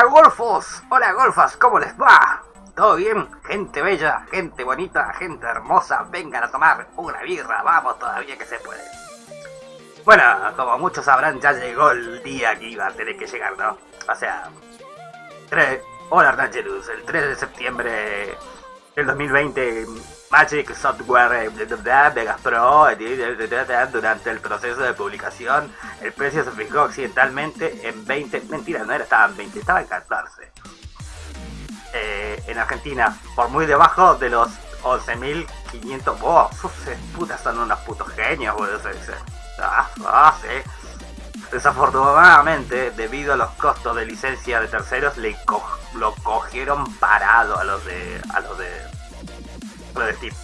Hola golfos, hola golfas, ¿cómo les va? ¿Todo bien? Gente bella, gente bonita, gente hermosa, vengan a tomar una birra, vamos todavía que se puede. Bueno, como muchos sabrán, ya llegó el día que iba a tener que llegar, ¿no? O sea, 3, hola Rangelus, el 3 de septiembre del 2020 Magic Software Vegas Pro durante el proceso de publicación el precio se fijó occidentalmente en 20 mentira no era estaba en 20 estaba en 14 eh, en Argentina por muy debajo de los 11.500 oh, putas son unos putos genios boludo ah, ah, desafortunadamente debido a los costos de licencia de terceros le lo cogieron parado a los de a los de de Steam.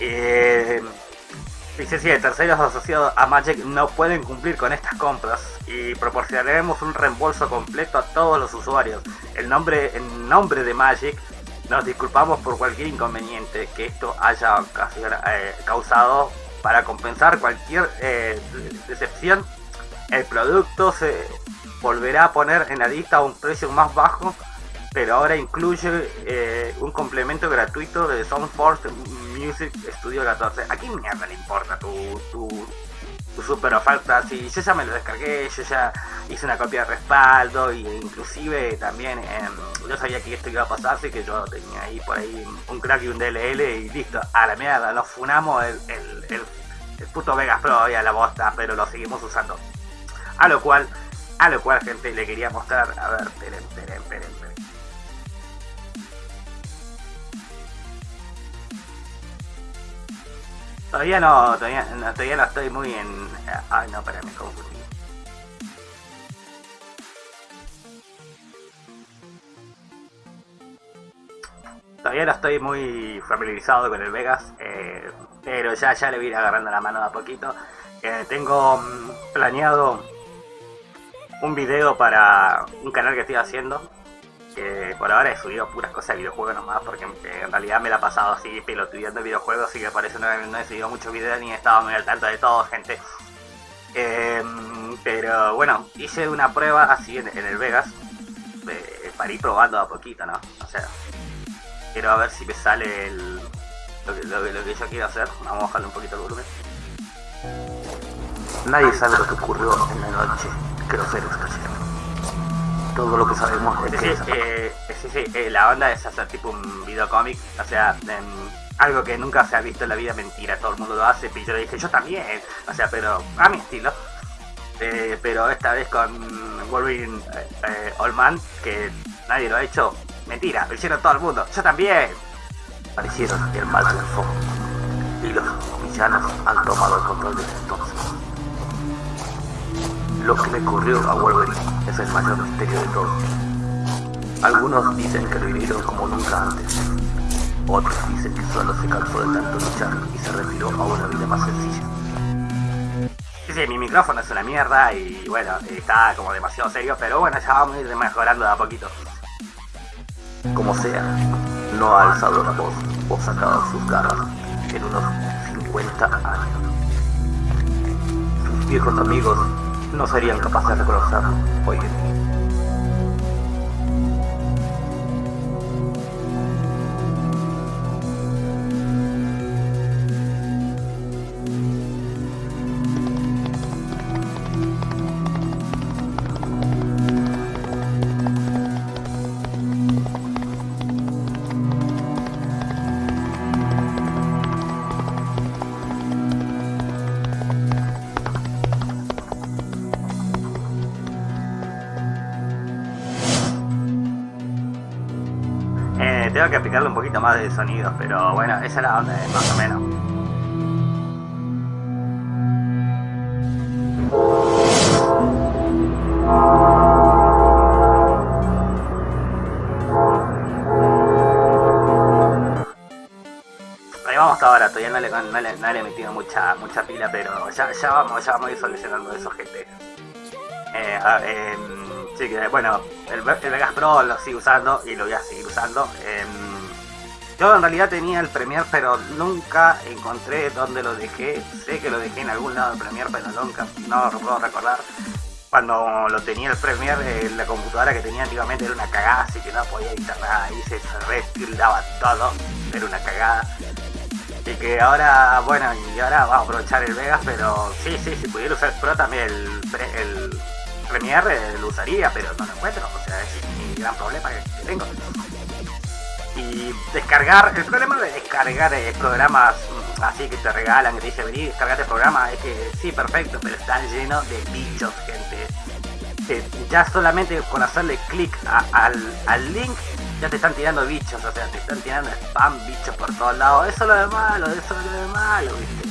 Eh, licencia de terceros asociados a Magic no pueden cumplir con estas compras y proporcionaremos un reembolso completo a todos los usuarios. El nombre, en nombre de Magic, nos disculpamos por cualquier inconveniente que esto haya eh, causado para compensar cualquier eh, decepción. El producto se volverá a poner en la lista a un precio más bajo pero ahora incluye eh, un complemento gratuito de Soundforce Music Studio 14. ¿A quién mierda le importa tu, tu, tu super oferta? Si yo ya me lo descargué, yo ya hice una copia de respaldo e inclusive también em, yo sabía que esto iba a pasar, así que yo tenía ahí por ahí un crack y un DLL y listo, a la mierda, nos funamos el, el, el, puto Vegas Pro y a la bosta, pero lo seguimos usando. A lo cual, a lo cual gente le quería mostrar, a ver, esperen. Todavía no, todavía no, todavía no estoy muy en... Ay, no, espera, me confundí. Todavía no estoy muy familiarizado con el Vegas, eh, pero ya, ya le voy a ir agarrando la mano de a poquito. Eh, tengo mm, planeado un video para un canal que estoy haciendo, por ahora he subido puras cosas de videojuegos nomás, porque en realidad me la he pasado así piloteando videojuegos, así que por eso no, he subido muchos videos ni he estado muy al tanto de todo, gente. Em, pero bueno, hice una prueba así en, el Vegas, para ir probando a poquito, ¿no? O sea, quiero a ver si me sale el, lo, que, yo quiero hacer. Vamos a bajarle un poquito el volumen. Nadie sabe lo que ocurrió en la noche que los todo lo que sabemos es que... Eh, sí, sí, eh, la onda es hacer tipo un videocómic, o sea, algo que nunca se ha visto en la vida, mentira, todo el mundo lo hace, y yo le dije, yo también, o sea, pero a mi estilo. Eh, pero esta vez con Wolverine eh, Old Man, que nadie lo ha hecho, mentira, lo hicieron todo el mundo, yo también. Parecieron el mal triunfó y los villanos han tomado el control desde entonces. Lo que le ocurrió a Wolverine es el mayor misterio de todos. Algunos dicen que lo hirieron como nunca antes. Otros dicen que solo se cansó de tanto luchar y se retiró a una vida más sencilla. Sí, sí, mi micrófono es una mierda y bueno, está como demasiado serio, pero bueno, ya vamos a ir mejorando de a poquito. Como sea, no ha alzado la voz o sacado sus garras en unos 50 años. Sus viejos amigos no serían capaces de reconocerlo hoy. Tengo que aplicarle un poquito más de sonidos, pero bueno, esa es la onda, más o menos. Ahí vamos hasta ahora, todavía no le, no le, he metido mucha, mucha pila, pero ya, ya, vamos, ya vamos a ir solucionando eso, gente. Eh, eh, sí que, bueno, el, Vegas Pro lo sigo usando y lo voy a seguir Em, yo en realidad tenía el Premiere, pero nunca encontré dónde lo dejé. Sé que lo dejé en algún lado del Premiere, pero nunca, no lo puedo recordar. cuando lo tenía el Premiere, la computadora que tenía antiguamente era una cagada, así que no podía editar nada, y se retildaba todo, era una cagada. Y que ahora, bueno, y ahora vamos a aprovechar el Vegas, pero sí, sí, si pudiera usar Pro también el, el Premiere lo usaría, pero no lo encuentro, o sea, es mi gran problema que tengo. Descargar, el problema de descargar eh, programas mm, así que te regalan, que te dicen vení, descargate el programa, es que sí, perfecto, pero están llenos de bichos, gente. ya solamente con hacerle clic al, link ya te están tirando bichos, o sea, te están tirando spam, bichos por todos lados. Eso es lo de malo, eso es lo de malo, viste.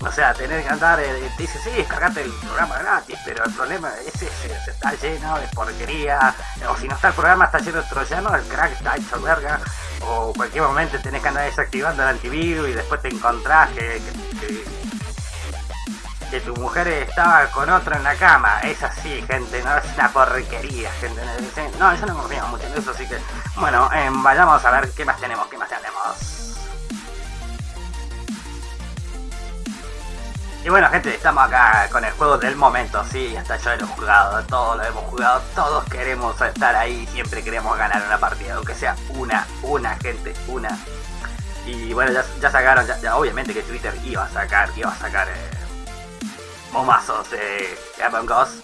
O sea, tener que andar, eh, te dice, sí, descargate el programa gratis, pero el problema es ese, se está lleno de porquería, o si no está el programa, está lleno de troyanos, el crack está hecho verga, o cualquier momento tenés que andar desactivando el antivirus y después te encontrás que, que, tu mujer estaba con otro en la cama. Es así, gente, no es una porquería, gente. No, yo no confío mucho en eso, así que, bueno, em, vayamos a ver qué más tenemos, qué más tenemos. Y bueno gente, estamos acá con el juego del momento, sí, hasta yo lo he jugado, todos lo hemos jugado, todos queremos estar ahí, siempre queremos ganar una partida, aunque sea una, una gente, una. Y bueno, ya, sacaron, ya, obviamente que Twitter iba a sacar, iba a sacar eh, momazos de Among Us.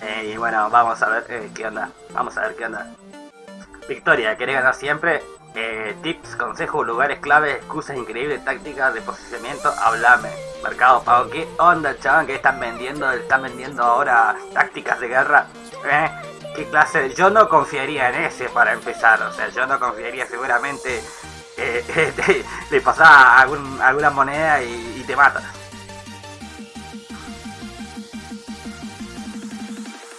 Eh, y bueno, vamos a ver eh, qué onda, vamos a ver qué onda. Victoria, ¿querés ganar siempre? Eh, tips, consejos, lugares claves, excusas increíbles, tácticas de posicionamiento, hablame. Mercado Pago, ¿qué onda, chaval? ¿Qué están vendiendo? ¿Están vendiendo ahora tácticas de guerra? ¿Eh? ¿Qué clase? Yo no confiaría en ese para empezar, o sea, yo no confiaría seguramente. Eh, le pasás alguna moneda y, te mata.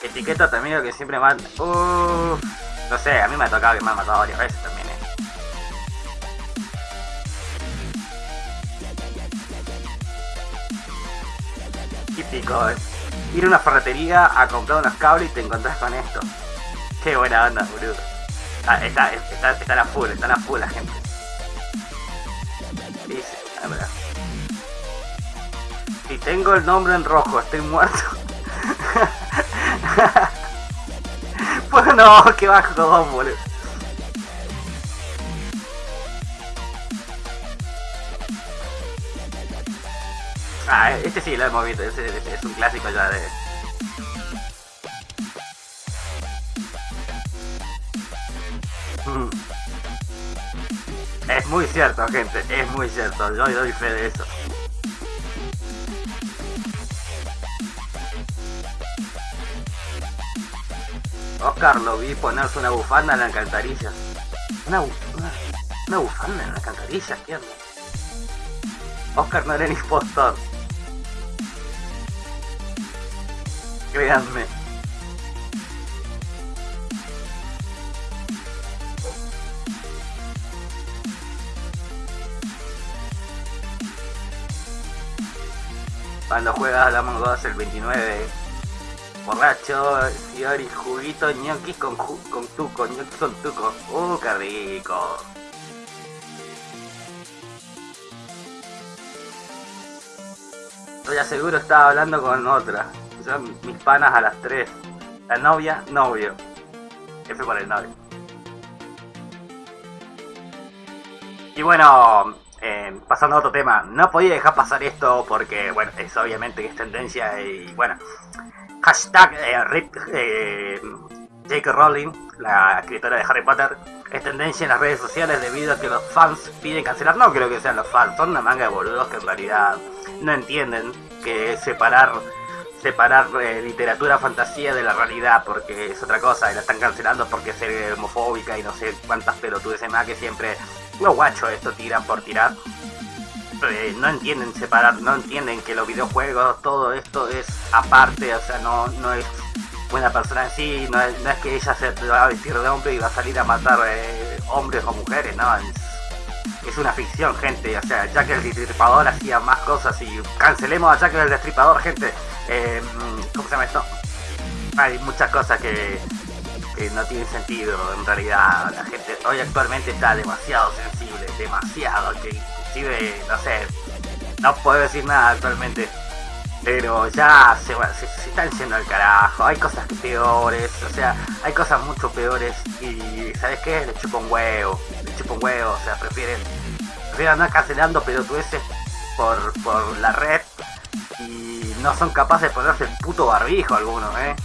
Etiqueta también que siempre mata. no sé, a mí me ha tocado que me han matado varias veces también. Típico, eh. Ir a una ferretería a comprar unos cables y te encontrás con esto. Qué buena onda, boludo. Ah, está, está, está la full, está la full la gente. Dice, a ver. Si tengo el nombre en rojo, estoy muerto. pues no, que bajo, boludo. Ah, este sí lo hemos visto, este, es un clásico ya de... Mm. Es muy cierto, gente, es muy cierto, yo doy fe de eso. Oscar lo vi ponerse una bufanda en la alcantarilla. Una, una, una bufanda en la alcantarilla, ¿qué Oscar no era el impostor. Créanme. Cuando juegas la Among el 29 borracho, Fiori, juguito, ñoquis con, con tuco, ñoquis con tuco. ¡Uh, qué rico! Estoy seguro estaba hablando con otra mis panas a las 3. La novia, novio. F por el novio. Y bueno, eh, pasando a otro tema, no podía dejar pasar esto porque, bueno, es obviamente que es tendencia y, bueno, hashtag eh, RIP eh. Rowling, la escritora de Harry Potter, es tendencia en las redes sociales debido a que los fans piden cancelar. No creo que sean los fans, son una manga de boludos que en realidad no entienden que separar separar eh, literatura fantasía de la realidad porque es otra cosa y la están cancelando porque es homofóbica y no sé cuántas pelotudes más que siempre los guachos esto tiran por tirar. Eh, no entienden separar no entienden que los videojuegos todo esto es aparte o sea no no es buena persona en sí no es, que ella se va a vestir de hombre y va a salir a matar eh, hombres o mujeres no es, una ficción gente o sea que el destripador hacía más cosas y cancelemos a Jack el destripador gente eh, ¿Cómo se llama esto? Hay muchas cosas que, no tienen sentido en realidad. La gente hoy actualmente está demasiado sensible, demasiado, que inclusive, no sé, no puedo decir nada actualmente. pero ya se, se, están yendo al carajo, hay cosas peores, o sea, hay cosas mucho peores y ¿sabes qué? Le chupa un huevo, le chupa un huevo, o sea, prefieren, prefieren andar cancelando pelotudeces por, por la red y no son capaces de ponerse el puto barbijo algunos, ¿eh?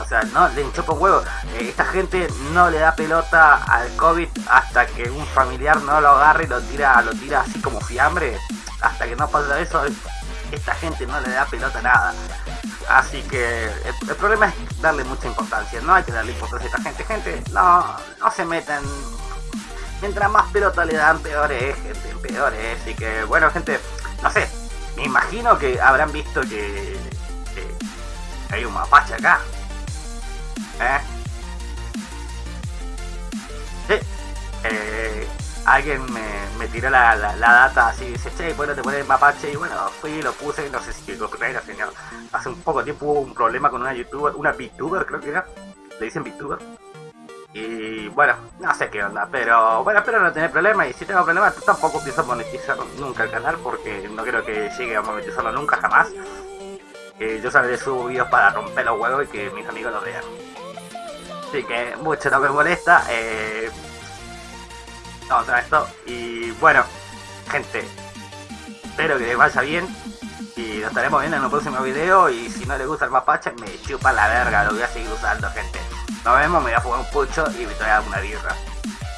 O sea, no le chupa un huevo. Eh, esta gente no le da pelota al COVID hasta que un familiar no lo agarre y lo tira, lo tira así como fiambre. Hasta que no pasa eso, esta gente no le da pelota a nada. Así que el, problema es darle mucha importancia. No hay que darle importancia a esta gente. Gente, no, no se metan. Mientras más pelota le dan, peor es, gente, peor es. Así que, bueno, gente, no sé. Me imagino que habrán visto que, hay un mapache acá. ¿Eh? Sí. Eh, alguien me, tiró la, data así, dice, che, bueno, te pones mapache, y bueno, fui, lo puse, no sé si lo era, señor. Hace un poco tiempo hubo un problema con una youtuber, una VTuber creo que era, le dicen VTuber. Y bueno, no sé qué onda, pero bueno, espero no tener problemas y si tengo problemas tampoco pienso monetizar nunca el canal porque no creo que llegue a monetizarlo nunca jamás. Yo sabré subo videos para romper los huevos y que mis amigos lo vean. Así que mucho no me molesta. Eh, vamos esto. Y bueno, gente, espero que les vaya bien. Y nos estaremos viendo en un próximo video. Y si no les gusta el mapache, me chupa la verga. Lo voy a seguir usando, gente. Nos vemos, me voy a jugar un pucho y me dar una birra.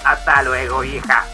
Hasta luego, hija.